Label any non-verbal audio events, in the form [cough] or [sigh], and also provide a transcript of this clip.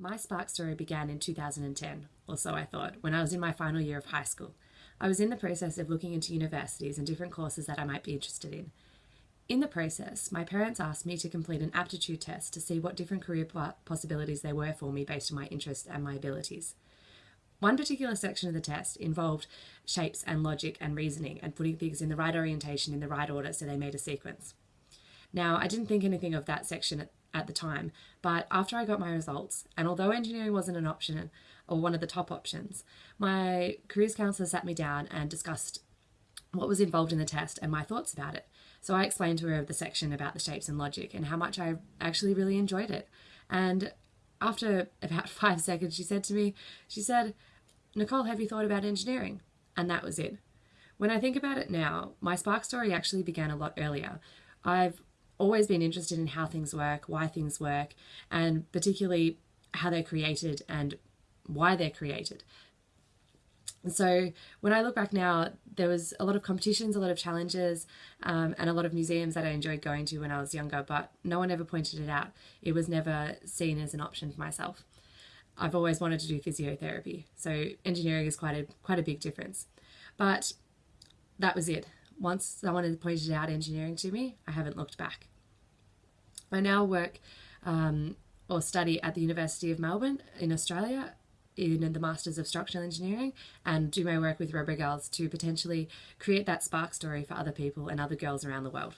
My spark story began in 2010, or so I thought, when I was in my final year of high school. I was in the process of looking into universities and different courses that I might be interested in. In the process, my parents asked me to complete an aptitude test to see what different career possibilities there were for me based on my interests and my abilities. One particular section of the test involved shapes and logic and reasoning and putting things in the right orientation in the right order so they made a sequence. Now, I didn't think anything of that section at the time, but after I got my results, and although engineering wasn't an option or one of the top options, my careers counsellor sat me down and discussed what was involved in the test and my thoughts about it. So I explained to her the section about the shapes and logic and how much I actually really enjoyed it. And after about [laughs] five seconds, she said to me, she said, Nicole, have you thought about engineering? And that was it. When I think about it now, my spark story actually began a lot earlier. I've always been interested in how things work, why things work, and particularly how they're created and why they're created. And so when I look back now, there was a lot of competitions, a lot of challenges, um, and a lot of museums that I enjoyed going to when I was younger, but no one ever pointed it out. It was never seen as an option for myself. I've always wanted to do physiotherapy, so engineering is quite a quite a big difference. But that was it once someone pointed out engineering to me, I haven't looked back. I now work um, or study at the University of Melbourne in Australia in the Masters of Structural Engineering and do my work with Robogals to potentially create that spark story for other people and other girls around the world.